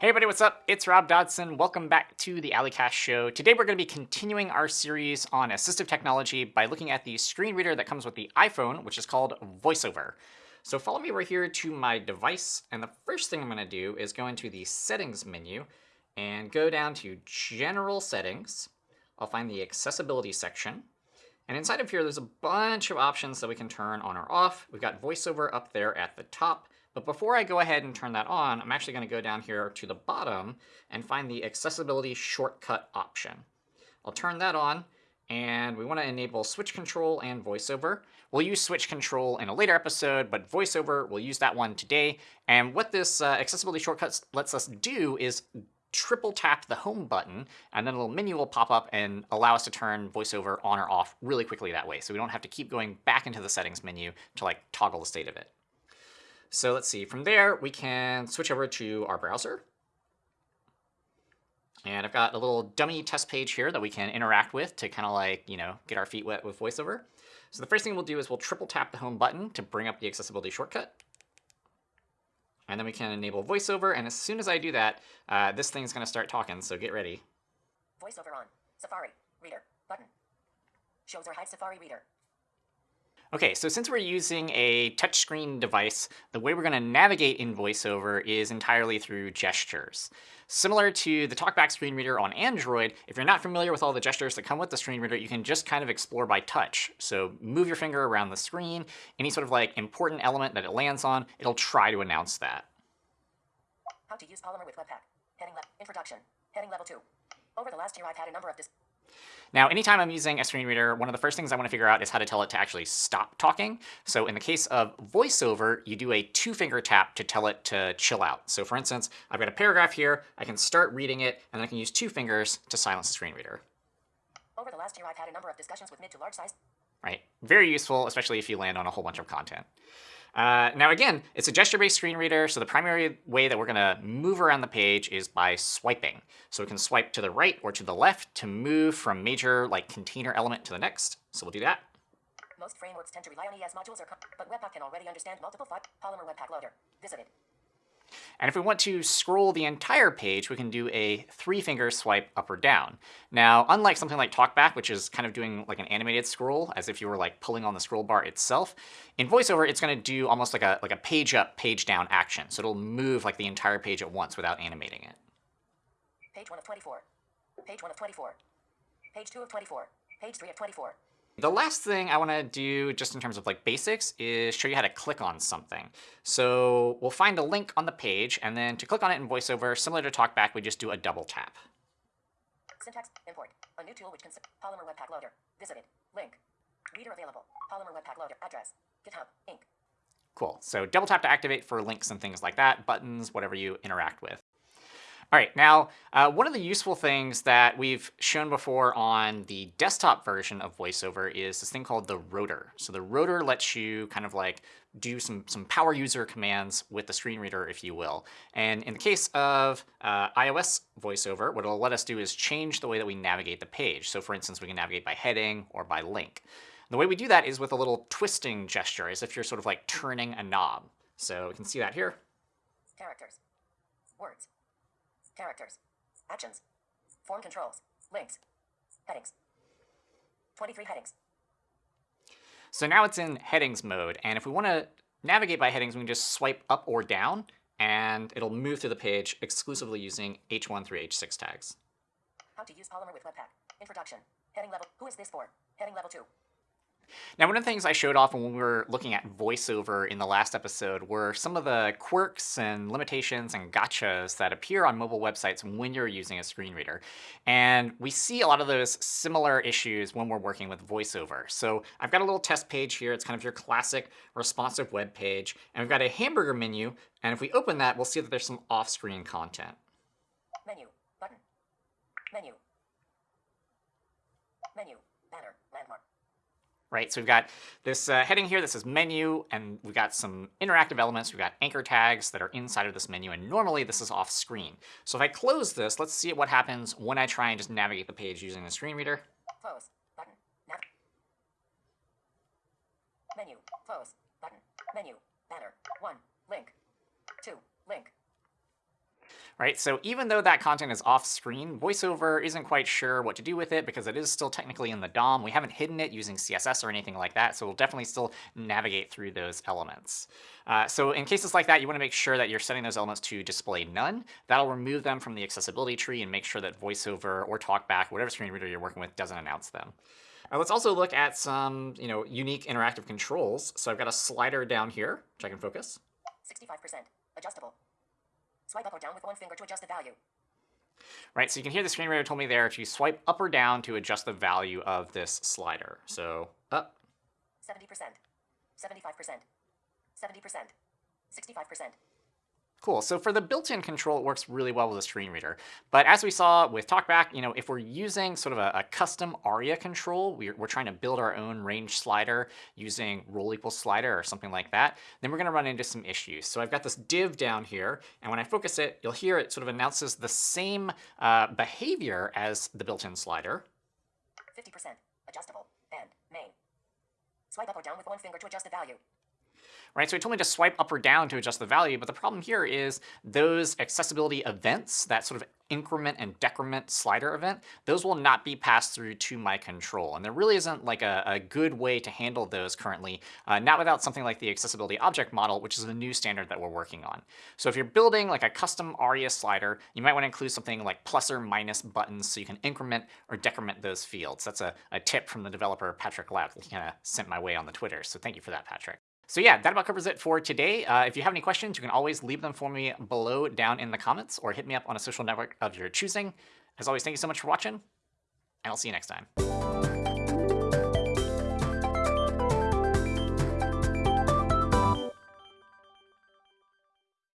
Hey everybody, what's up? It's Rob Dodson. Welcome back to the A11ycast Show. Today we're going to be continuing our series on assistive technology by looking at the screen reader that comes with the iPhone, which is called VoiceOver. So follow me over here to my device, and the first thing I'm going to do is go into the Settings menu and go down to General Settings. I'll find the Accessibility section. And inside of here, there's a bunch of options that we can turn on or off. We've got VoiceOver up there at the top. But before I go ahead and turn that on, I'm actually going to go down here to the bottom and find the accessibility shortcut option. I'll turn that on, and we want to enable switch control and voiceover. We'll use switch control in a later episode, but voiceover, we'll use that one today. And what this uh, accessibility shortcut lets us do is triple tap the home button, and then a little menu will pop up and allow us to turn voiceover on or off really quickly that way. So we don't have to keep going back into the settings menu to like toggle the state of it. So let's see, from there we can switch over to our browser. And I've got a little dummy test page here that we can interact with to kind of like, you know, get our feet wet with VoiceOver. So the first thing we'll do is we'll triple tap the home button to bring up the accessibility shortcut. And then we can enable VoiceOver, and as soon as I do that, uh, this thing's going to start talking, so get ready. VoiceOver on. Safari. Reader. Button. Shows or hides Safari Reader. Okay, so since we're using a touchscreen device, the way we're going to navigate in VoiceOver is entirely through gestures. Similar to the TalkBack screen reader on Android, if you're not familiar with all the gestures that come with the screen reader, you can just kind of explore by touch. So move your finger around the screen, any sort of like important element that it lands on, it'll try to announce that. How to use Polymer with Webpack. Heading. Introduction. Heading level 2. Over the last year I've had a number of dis now, anytime I'm using a screen reader, one of the first things I want to figure out is how to tell it to actually stop talking. So in the case of VoiceOver, you do a two-finger tap to tell it to chill out. So for instance, I've got a paragraph here, I can start reading it, and then I can use two fingers to silence the screen reader. Over the last year, I've had a number of discussions with mid to large size. Right, very useful, especially if you land on a whole bunch of content. Uh, now again, it's a gesture-based screen reader, so the primary way that we're going to move around the page is by swiping. So we can swipe to the right or to the left to move from major like container element to the next. So we'll do that. Most frameworks tend to rely on ES modules, or but Webpack can already understand multiple Polymer Webpack Loader. Visited. And if we want to scroll the entire page, we can do a three-finger swipe up or down. Now, unlike something like TalkBack, which is kind of doing like an animated scroll, as if you were like pulling on the scroll bar itself, in VoiceOver, it's going to do almost like a, like a page up, page down action. So it'll move like the entire page at once without animating it. Page 1 of 24. Page 1 of 24. Page 2 of 24. Page 3 of 24. The last thing I want to do just in terms of like basics is show you how to click on something. So we'll find a link on the page, and then to click on it in VoiceOver, similar to TalkBack, we just do a double tap. Syntax, import, a new tool which can Polymer Webpack Loader, visited, link, reader available, Polymer Webpack Loader, address, GitHub, Inc. Cool. So double tap to activate for links and things like that, buttons, whatever you interact with. All right, now, uh, one of the useful things that we've shown before on the desktop version of VoiceOver is this thing called the rotor. So the rotor lets you kind of like do some, some power user commands with the screen reader, if you will. And in the case of uh, iOS VoiceOver, what it'll let us do is change the way that we navigate the page. So for instance, we can navigate by heading or by link. The way we do that is with a little twisting gesture, as if you're sort of like turning a knob. So we can see that here. Characters. Words. Characters. Actions. Form controls. Links. Headings. 23 headings. So now it's in headings mode, and if we want to navigate by headings, we can just swipe up or down, and it'll move through the page exclusively using H1 through H6 tags. How to use Polymer with Webpack. Introduction. Heading level. Who is this for? Heading level 2. Now, one of the things I showed off when we were looking at voiceover in the last episode were some of the quirks and limitations and gotchas that appear on mobile websites when you're using a screen reader. And we see a lot of those similar issues when we're working with voiceover. So I've got a little test page here. It's kind of your classic responsive web page. And we've got a hamburger menu. And if we open that, we'll see that there's some off-screen content. Menu. Button. Menu. Menu. Banner. Landmark right? So we've got this uh, heading here that says menu, and we've got some interactive elements. We've got anchor tags that are inside of this menu, and normally this is off screen. So if I close this, let's see what happens when I try and just navigate the page using the screen reader. Close. Button. Menu. Close. Button. Menu. Banner. 1. Link. 2. Link. right? So even though that content is off screen, VoiceOver isn't quite sure what to do with it because it is still technically in the DOM. We haven't hidden it using CSS or anything like that, so we'll definitely still navigate through those elements. Uh, so in cases like that, you want to make sure that you're setting those elements to display none. That'll remove them from the accessibility tree and make sure that VoiceOver or TalkBack, whatever screen reader you're working with, doesn't announce them. Uh, let's also look at some you know, unique interactive controls. So I've got a slider down here, which I can focus. 65%. Adjustable. Swipe up or down with one finger to adjust the value. Right, so you can hear the screen reader told me there to swipe up or down to adjust the value of this slider. So up. 70%. 75%. 70%. 65%. Cool. So for the built-in control, it works really well with a screen reader. But as we saw with TalkBack, you know, if we're using sort of a, a custom ARIA control, we're, we're, trying to build our own range slider using role equals slider or something like that, then we're going to run into some issues. So I've got this div down here, and when I focus it, you'll hear it sort of announces the same uh, behavior as the built-in slider. 50%. Adjustable. And main. Swipe up or down with one finger to adjust the value right? So it told me to swipe up or down to adjust the value, but the problem here is those accessibility events, that sort of increment and decrement slider event, those will not be passed through to my control. And there really isn't like a, a good way to handle those currently, uh, not without something like the accessibility object model, which is a new standard that we're working on. So if you're building like a custom ARIA slider, you might want to include something like plus or minus buttons so you can increment or decrement those fields. That's a, a tip from the developer Patrick Lauke that he kind of sent my way on the Twitter. So thank you for that, Patrick. So yeah, that about covers it for today. Uh, if you have any questions, you can always leave them for me below down in the comments or hit me up on a social network of your choosing. As always, thank you so much for watching, and I'll see you next time.